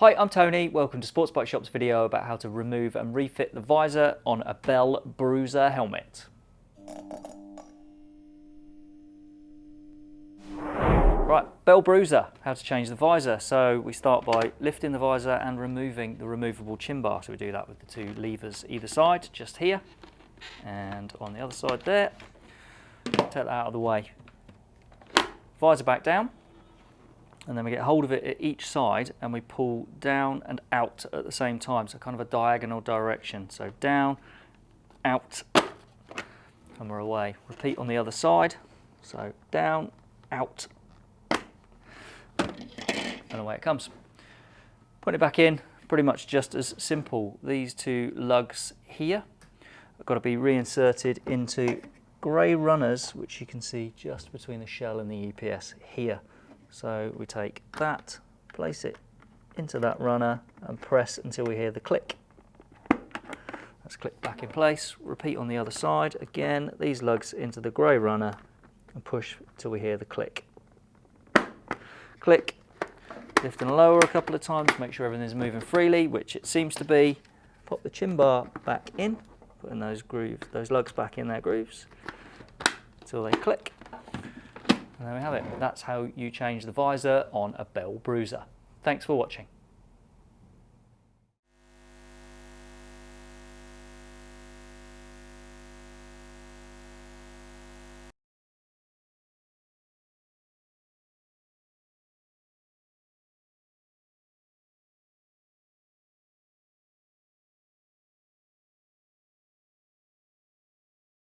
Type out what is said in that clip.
Hi, I'm Tony. Welcome to Sports Bike Shop's video about how to remove and refit the visor on a Bell Broozer helmet. Right, Bell Broozer, how to change the visor. So we start by lifting the visor and removing the removable chin bar. So we do that with the two levers either side, just here and on the other side there. Take that out of the way. Visor back down and then we get hold of it at each side and we pull down and out at the same time. So kind of a diagonal direction. So down, out, and we're away. Repeat on the other side. So down, out, and away it comes. Put it back in, pretty much just as simple. These two lugs here have got to be reinserted into grey runners, which you can see just between the shell and the EPS here. So we take that, place it into that runner and press until we hear the click. Let's click back in place, repeat on the other side. Again, these lugs into the grey runner and push till we hear the click. Click, lift and lower a couple of times, make sure everything's moving freely, which it seems to be. Pop the chin bar back in, putting those grooves, those lugs back in their grooves until they click. And there we have it. That's how you change the visor on a Bell Broozer. Thanks for watching.